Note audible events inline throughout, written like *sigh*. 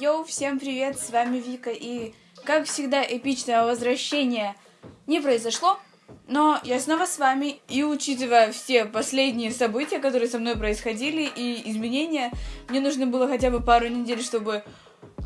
Йоу, всем привет, с вами Вика, и, как всегда, эпичное возвращение не произошло, но я снова с вами, и учитывая все последние события, которые со мной происходили, и изменения, мне нужно было хотя бы пару недель, чтобы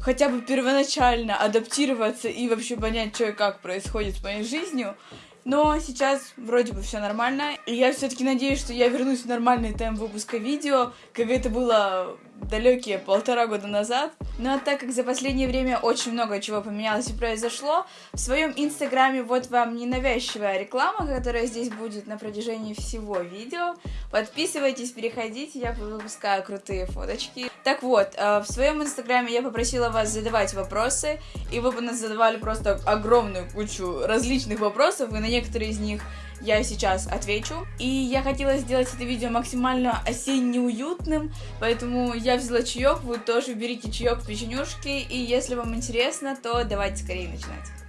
хотя бы первоначально адаптироваться и вообще понять, что и как происходит с моей жизнью. Но сейчас вроде бы все нормально, и я все-таки надеюсь, что я вернусь в нормальный темп выпуска видео, как это было далекие полтора года назад. А так как за последнее время очень много чего поменялось и произошло, в своем инстаграме вот вам ненавязчивая реклама, которая здесь будет на протяжении всего видео. Подписывайтесь, переходите, я выпускаю крутые фоточки. Так вот, э, в своем инстаграме я попросила вас задавать вопросы, и вы бы нас задавали просто огромную кучу различных вопросов, и на некоторые из них я сейчас отвечу. И я хотела сделать это видео максимально осенне-уютным, поэтому я взяла чаек, вы тоже берите чаек, печенюшки, и если вам интересно, то давайте скорее начинать.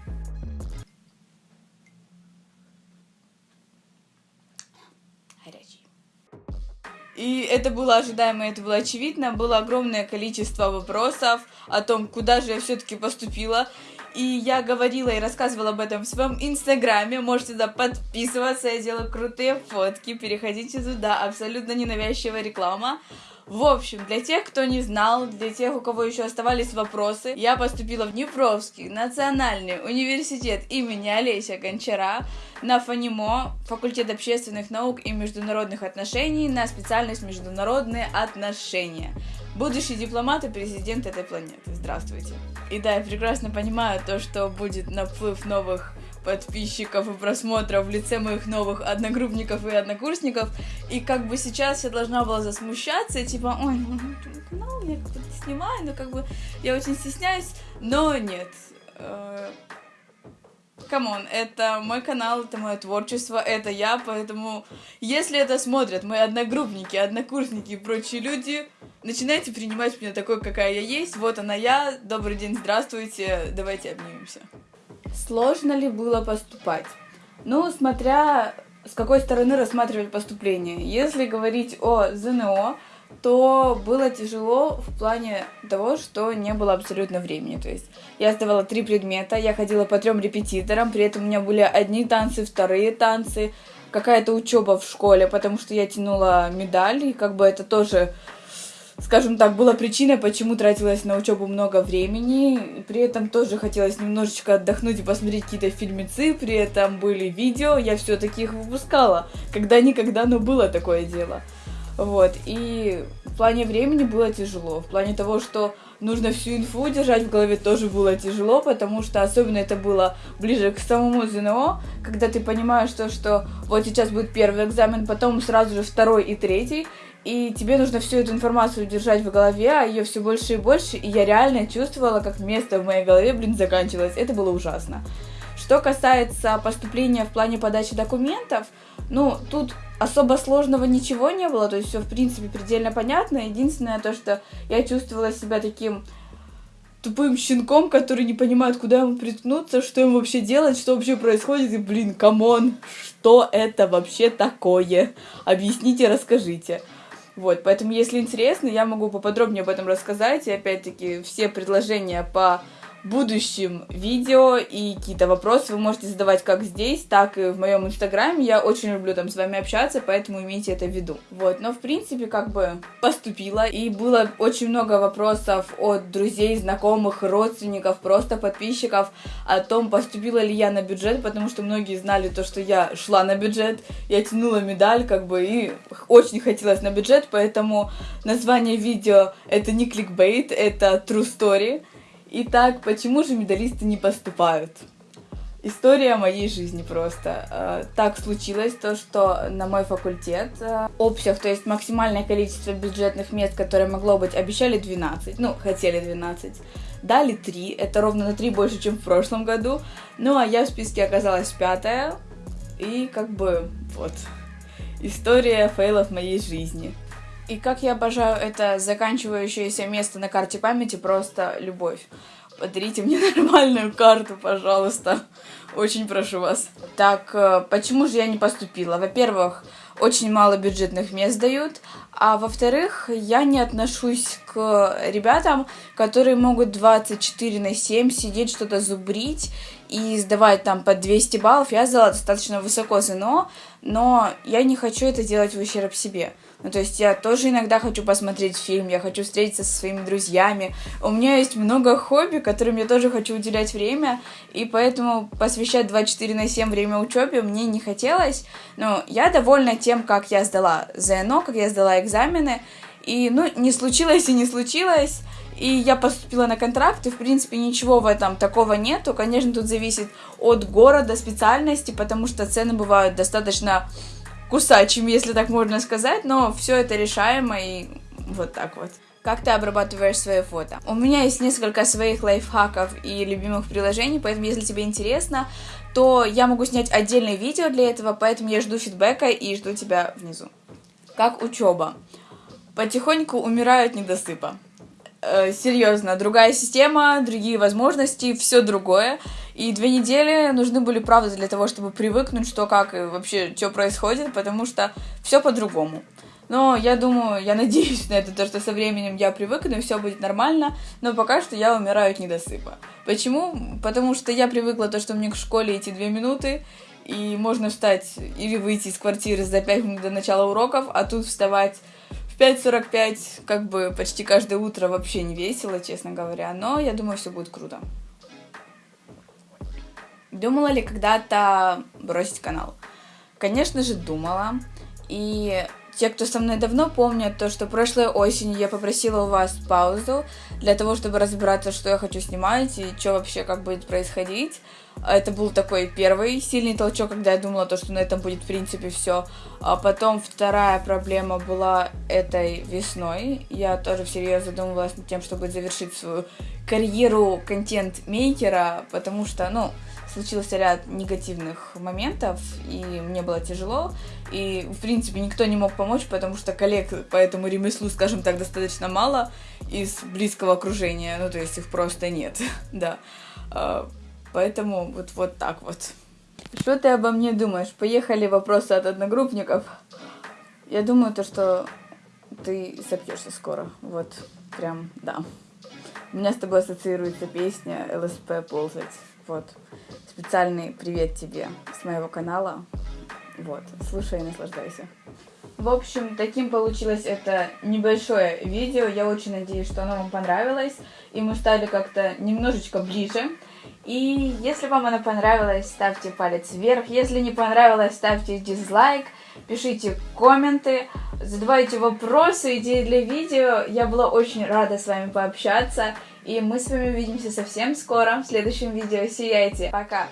И это было ожидаемо, это было очевидно. Было огромное количество вопросов о том, куда же я все-таки поступила. И я говорила и рассказывала об этом в своем инстаграме. Можете туда подписываться, я делаю крутые фотки. Переходите туда, абсолютно ненавязчивая реклама. В общем, для тех, кто не знал, для тех, у кого еще оставались вопросы, я поступила в Днепровский национальный университет имени Олеся Гончара на ФАНИМО, факультет общественных наук и международных отношений, на специальность международные отношения. Будущий дипломат и президент этой планеты. Здравствуйте. И да, я прекрасно понимаю то, что будет наплыв новых подписчиков и просмотров в лице моих новых одногруппников и однокурсников. И как бы сейчас я должна была засмущаться, типа, ой, ну, канал я как-то снимаю, но как бы я очень стесняюсь, но нет. Э, come on, это мой канал, это мое творчество, это я, поэтому если это смотрят мои одногруппники, однокурсники и прочие люди, начинайте принимать меня такой, какая я есть, вот она я, добрый день, здравствуйте, давайте обнимемся. Сложно ли было поступать? Ну, смотря с какой стороны рассматривать поступление. Если говорить о ЗНО, то было тяжело в плане того, что не было абсолютно времени. То есть я сдавала три предмета, я ходила по трем репетиторам, при этом у меня были одни танцы, вторые танцы, какая-то учеба в школе, потому что я тянула медаль, и как бы это тоже скажем так, была причиной, почему тратилось на учебу много времени. При этом тоже хотелось немножечко отдохнуть и посмотреть какие-то фильмецы. При этом были видео, я все таки их выпускала. Когда-никогда, но было такое дело. Вот, и в плане времени было тяжело. В плане того, что нужно всю инфу держать в голове, тоже было тяжело, потому что особенно это было ближе к самому ЗНО, когда ты понимаешь то, что вот сейчас будет первый экзамен, потом сразу же второй и третий, и тебе нужно всю эту информацию держать в голове, а ее все больше и больше, и я реально чувствовала, как место в моей голове, блин, заканчивалось. Это было ужасно. Что касается поступления в плане подачи документов, ну, тут особо сложного ничего не было, то есть все, в принципе, предельно понятно. Единственное то, что я чувствовала себя таким тупым щенком, который не понимает, куда ему приткнуться, что ему вообще делать, что вообще происходит, и, блин, come on, что это вообще такое? Объясните, расскажите. Вот, поэтому, если интересно, я могу поподробнее об этом рассказать. И опять-таки, все предложения по будущем видео и какие-то вопросы вы можете задавать как здесь, так и в моем инстаграме. Я очень люблю там с вами общаться, поэтому имейте это в виду. Вот, но в принципе как бы поступила и было очень много вопросов от друзей, знакомых, родственников, просто подписчиков о том, поступила ли я на бюджет, потому что многие знали то, что я шла на бюджет, я тянула медаль как бы и очень хотелось на бюджет, поэтому название видео это не кликбейт, это true story. Итак, почему же медалисты не поступают? История моей жизни просто. Э, так случилось то, что на мой факультет э, общих, то есть максимальное количество бюджетных мест, которое могло быть, обещали 12, ну, хотели 12, дали 3, это ровно на 3 больше, чем в прошлом году, ну, а я в списке оказалась пятая, и как бы вот, история фейлов моей жизни. И как я обожаю это заканчивающееся место на карте памяти, просто любовь. Подарите мне *laughs* нормальную карту, пожалуйста. Очень прошу вас. Так, э, почему же я не поступила? Во-первых, очень мало бюджетных мест дают, а во-вторых, я не отношусь к ребятам, которые могут 24 на 7 сидеть, что-то зубрить и сдавать там по 200 баллов. Я сдала достаточно высоко ЗНО, но я не хочу это делать в ущерб себе. Ну, то есть я тоже иногда хочу посмотреть фильм, я хочу встретиться со своими друзьями. У меня есть много хобби, которым я тоже хочу уделять время, и поэтому посвящать 24 на 7 время учебе мне не хотелось. Но я довольна тем, как я сдала ЗНО, как я сдала экзамены, и, ну, не случилось и не случилось. И я поступила на контракт, и, в принципе, ничего в этом такого нету. Конечно, тут зависит от города, специальности, потому что цены бывают достаточно кусачим, если так можно сказать, но все это решаемо и вот так вот. Как ты обрабатываешь свои фото? У меня есть несколько своих лайфхаков и любимых приложений, поэтому если тебе интересно, то я могу снять отдельное видео для этого, поэтому я жду фидбэка и жду тебя внизу. Как учеба? Потихоньку умирают недосыпа. Э, серьезно, другая система, другие возможности, все другое. И две недели нужны были, правда, для того, чтобы привыкнуть, что как и вообще, что происходит, потому что все по-другому. Но я думаю, я надеюсь *laughs* на это, то, что со временем я привыкну, и все будет нормально, но пока что я умираю от недосыпа. Почему? Потому что я привыкла то, что мне к школе идти две минуты, и можно встать или выйти из квартиры за пять минут до начала уроков, а тут вставать в 5.45, как бы почти каждое утро вообще не весело, честно говоря, но я думаю, все будет круто. Думала ли когда-то бросить канал? Конечно же, думала. И те, кто со мной давно помнят, то, что прошлой осенью я попросила у вас паузу для того, чтобы разбираться, что я хочу снимать и что вообще как будет происходить. Это был такой первый сильный толчок, когда я думала, то, что на этом будет в принципе все. А потом вторая проблема была этой весной. Я тоже всерьез задумывалась над тем, чтобы завершить свою карьеру контент-мейкера, потому что, ну, случился ряд негативных моментов, и мне было тяжело, и, в принципе, никто не мог помочь, потому что коллег по этому ремеслу, скажем так, достаточно мало из близкого окружения, ну, то есть их просто нет, *laughs* да. А, поэтому вот, вот так вот. Что ты обо мне думаешь? Поехали вопросы от одногруппников. Я думаю, то, что ты сопьешься скоро. Вот, прям, да. У меня с тобой ассоциируется песня ЛСП ползать. Вот. Специальный привет тебе с моего канала. Вот. Слушай и наслаждайся. В общем, таким получилось это небольшое видео. Я очень надеюсь, что оно вам понравилось. И мы стали как-то немножечко ближе. И если вам оно понравилось, ставьте палец вверх. Если не понравилось, ставьте дизлайк. Пишите комменты, задавайте вопросы, идеи для видео. Я была очень рада с вами пообщаться. И мы с вами увидимся совсем скоро в следующем видео. Сияйте. Пока.